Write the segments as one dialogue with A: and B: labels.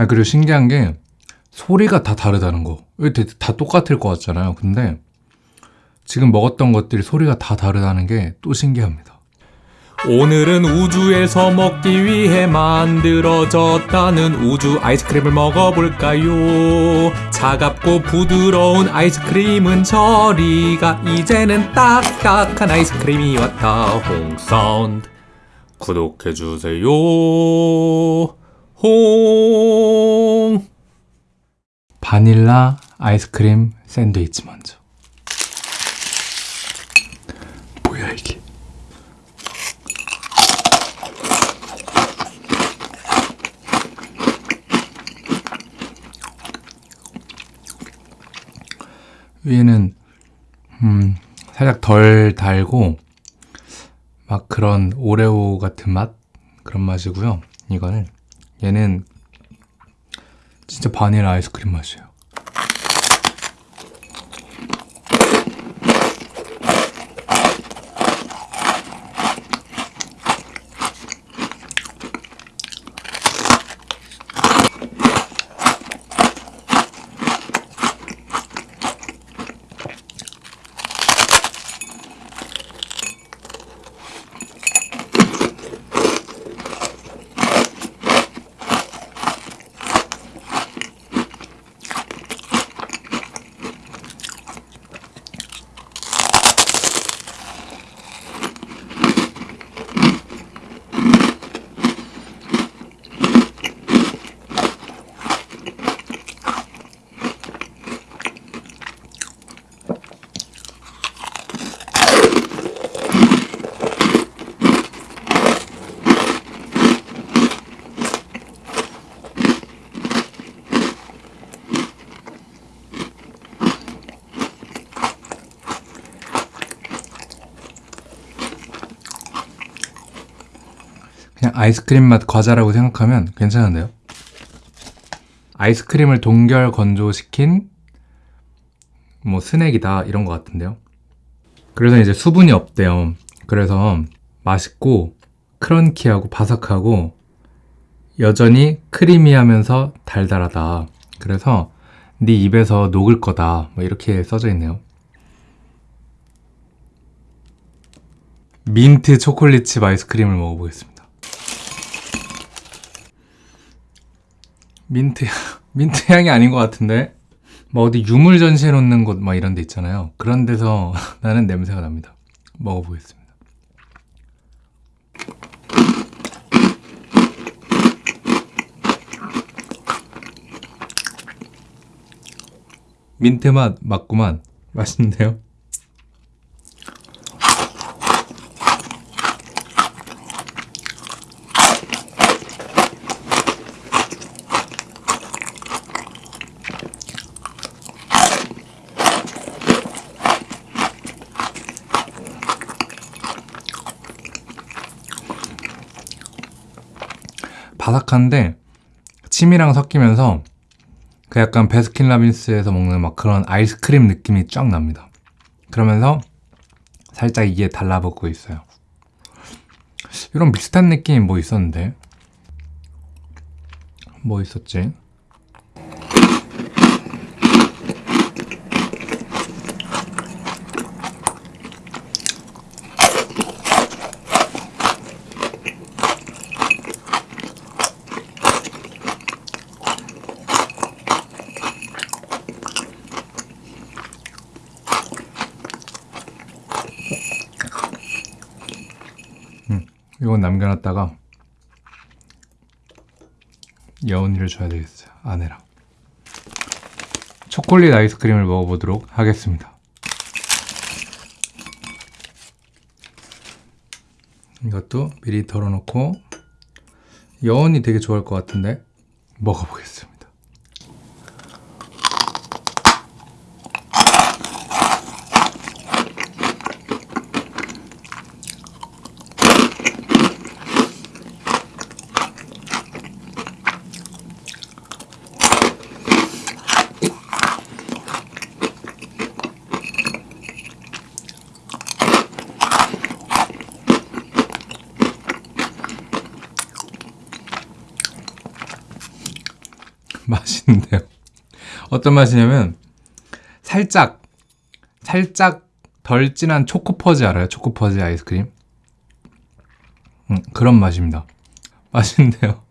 A: 아 그리고 신기한 게 소리가 다 다르다는 거. 다 똑같을 것 같잖아요. 근데 지금 먹었던 것들이 소리가 다 다르다는 게 또 신기합니다.
B: 오늘은 우주에서 먹기 위해 만들어졌다는 우주 아이스크림을 먹어볼까요? 차갑고 부드러운 아이스크림은 저리가 이제는 딱딱한 아이스크림이 왔다 홍사운드 구독해주세요 홍
A: 바닐라 아이스크림 샌드위치 먼저. 뭐야 이게? 위에는 음, 살짝 덜 달고 막 그런 오레오 같은 맛 그런 맛이고요. 이거는 얘는 진짜 바닐라 아이스크림 맛이에요. 아이스크림 맛 과자라고 생각하면 괜찮은데요? 아이스크림을 동결 건조시킨 뭐 스낵이다 이런 것 같은데요. 그래서 이제 수분이 없대요. 그래서 맛있고 크런키하고 바삭하고 여전히 크리미하면서 달달하다. 그래서 네 입에서 녹을 거다. 뭐 이렇게 써져 있네요. 민트 초콜릿칩 아이스크림을 먹어보겠습니다. 민트 향, 민트 향이 아닌 것 같은데? 뭐 어디 유물 전시해 놓는 곳 막 이런 데 있잖아요. 그런 데서 나는 냄새가 납니다. 먹어보겠습니다. 민트 맛 맞구만. 맛있는데요 바삭한데 침이랑 섞이면서 그 약간 베스킨라빈스에서 먹는 막 그런 아이스크림 느낌이 쫙 납니다. 그러면서 살짝 이게 달라붙고 있어요. 이런 비슷한 느낌이 뭐 있었는데 뭐 있었지? 이건 남겨놨다가 여운이를 줘야 되겠어요 아내랑. 초콜릿 아이스크림을 먹어보도록 하겠습니다. 이것도 미리 덜어놓고 여운이 되게 좋아할 것 같은데 먹어보겠습니다 어떤 맛이냐면 살짝 살짝 덜 진한 초코퍼즈 알아요? 초코퍼즈 아이스크림? 음, 그런 맛입니다. 맛있는데요.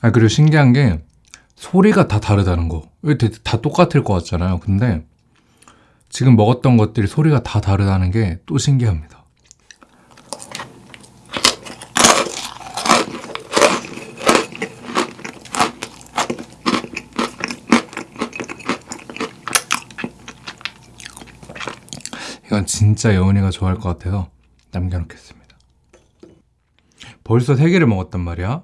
A: 아 그리고 신기한 게 소리가 다 다르다는 거. 왜다 똑같을 것 같잖아요. 근데 지금 먹었던 것들이 소리가 다 다르다는 게 또 신기합니다. 이건 진짜 여운이가 좋아할 것 같아서 남겨놓겠습니다. 벌써 3개를 먹었단 말이야.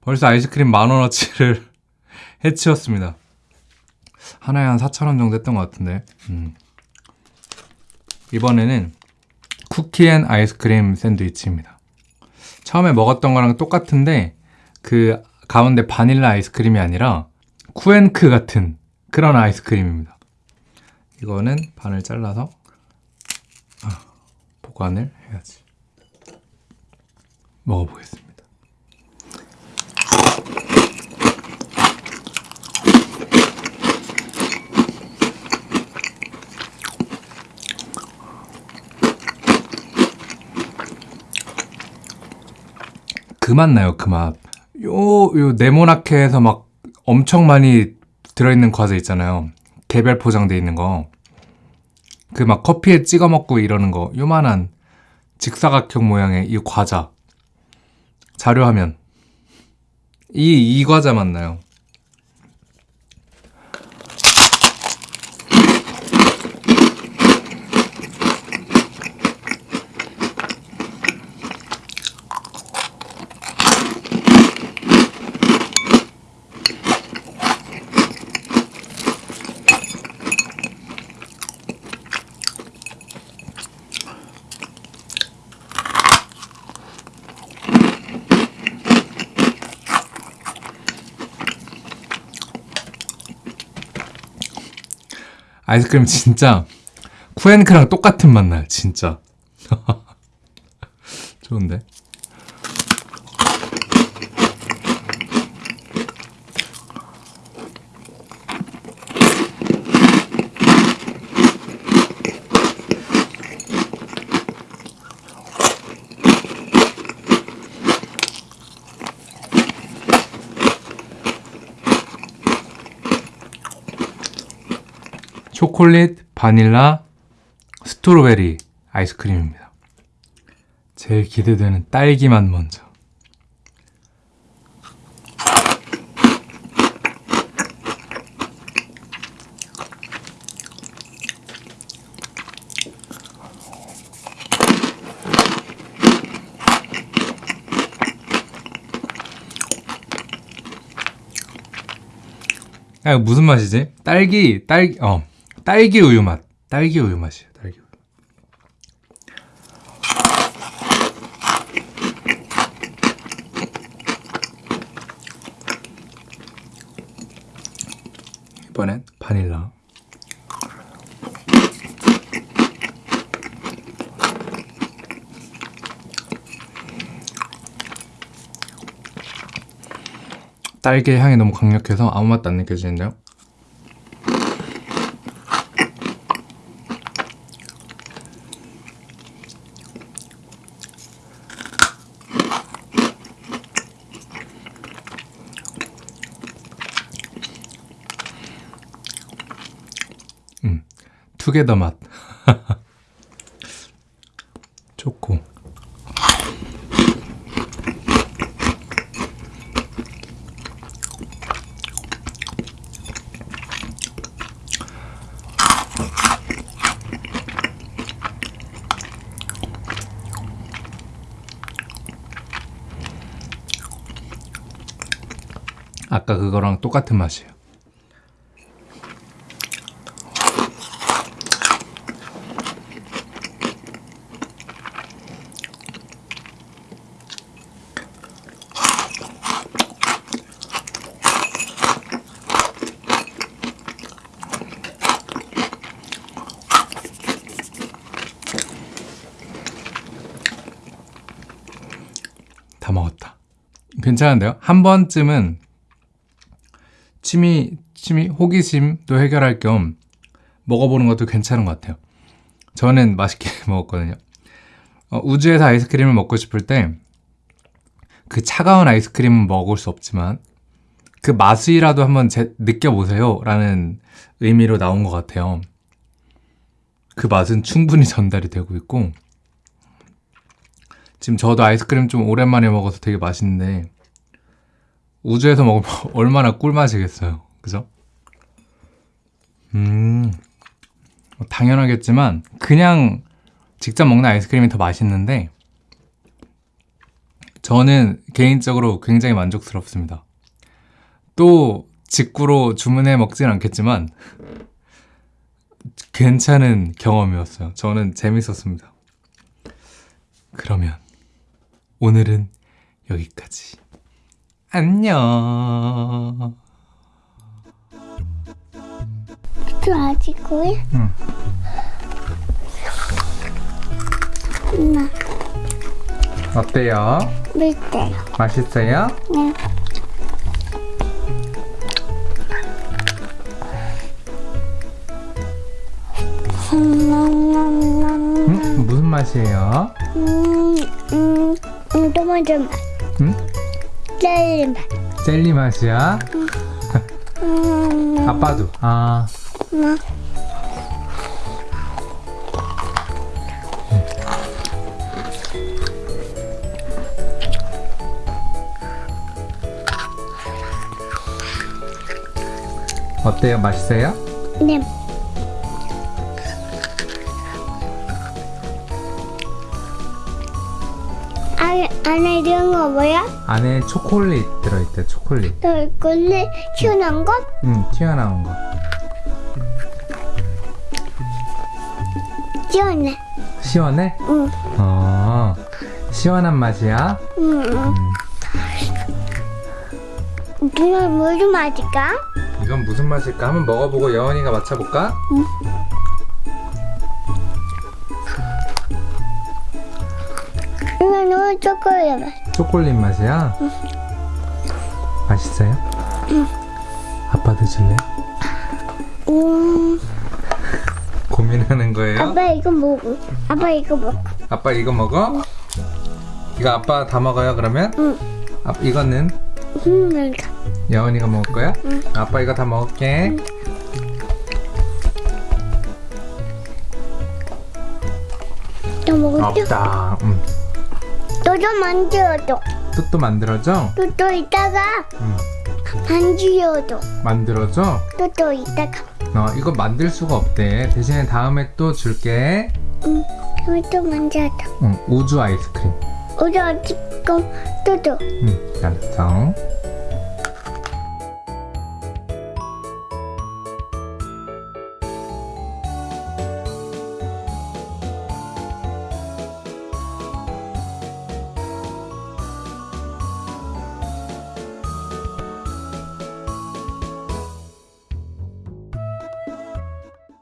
A: 벌써 아이스크림 만원어치를 해치웠습니다. 하나에 한 4,000원 정도 했던 것 같은데. 음. 이번에는 쿠키앤 아이스크림 샌드위치입니다. 처음에 먹었던 거랑 똑같은데 그 가운데 바닐라 아이스크림이 아니라 쿠앤크 같은 그런 아이스크림입니다. 이거는 반을 잘라서 아, 보관을 해야지. 먹어보겠습니다. 그 맛 나요, 그 맛. 요, 요 네모나케에서 막 엄청 많이 들어있는 과자 있잖아요. 개별 포장돼 있는 거. 그 막 커피에 찍어 먹고 이러는 거. 요만한 직사각형 모양의 이 과자. 자료화면. 이, 이 과자 맞나요? 아이스크림 진짜 쿠앤크랑 똑같은 맛 나요, 진짜. 좋은데? 초콜릿, 바닐라, 스트로베리 아이스크림입니다. 제일 기대되는 딸기 맛 먼저. 아, 이거 무슨 맛이지? 딸기, 딸기, 어, 딸기 우유 맛. 딸기 우유 맛이에요, 딸기 우유. 이번엔 바닐라. 딸기의 향이 너무 강력해서 아무 맛도 안 느껴지는데요? 음, 투게더 맛. 초코. 아까 그거랑 똑같은 맛이에요. 다 먹었다. 괜찮은데요? 한 번쯤은 취미, 취미, 호기심도 해결할 겸 먹어보는 것도 괜찮은 것 같아요. 저는 맛있게 먹었거든요. 어, 우주에서 아이스크림을 먹고 싶을 때 그 차가운 아이스크림은 먹을 수 없지만 그 맛이라도 한번 제- 느껴보세요 라는 의미로 나온 것 같아요. 그 맛은 충분히 전달이 되고 있고 지금 저도 아이스크림 좀 오랜만에 먹어서 되게 맛있는데 우주에서 먹으면 얼마나 꿀맛이겠어요. 그죠? 음, 뭐 당연하겠지만 그냥 직접 먹는 아이스크림이 더 맛있는데 저는 개인적으로 굉장히 만족스럽습니다. 또 직구로 주문해 먹진 않겠지만 괜찮은 경험이었어요. 저는 재밌었습니다. 그러면 오늘은 여기까지. 안녕.
C: 또 아직 거야?
A: 응.
C: 엄마,
A: 어때요?
C: 밀대요.
A: 맛있어요?
C: 네. 음,
A: 응? 무슨 맛이에요?
C: 음, 음, 음, 토마토 맛.
A: 응?
C: 젤리 맛.
A: 젤리 맛이야?
C: 음,
A: 아빠도. 아,
C: 엄마.
A: 어때요? 맛있어요?
C: 네. 안에, 이런 거 뭐야?
A: 안에 초콜릿 들어있대, 초콜릿.
C: 너 이거는 시원한 거?
A: 응, 튀어나온 거.
C: 시원해.
A: 시원해?
C: 응.
A: 어, 시원한 맛이야?
C: 응. 응. 이건 무슨 맛일까?
A: 이건 무슨 맛일까? 한번 먹어보고 여원이가 맞춰볼까?
C: 이건 너무 초콜릿 맛.
A: 초콜릿 맛이야? 맛있어요? 아빠도 줄래?
C: 음,
A: 고민하는 거예요?
C: 아빠 이거 먹어. 아빠 이거 먹어.
A: 아빠 이거 먹어? 이거 아빠 다 먹어요 그러면?
C: 응.
A: 아, 이거는
C: 음, 이거.
A: 여원이가 먹을 거야?
C: 응.
A: 아빠 이거 다 먹을게
C: 또 먹었죠?
A: 없다 응.
C: 너도 만들어줘.
A: 또또 만들어줘?
C: 또또 이따가
A: 응.
C: 만들어줘.
A: 만들어줘?
C: 또또 이따가.
A: 어, 이거 만들 수가 없대 대신에 다음에 또 줄게
C: 응. 그럼 또 만들어줘.
A: 응, 우주 아이스크림
C: 우리 지금 또도.
A: 응, 알았어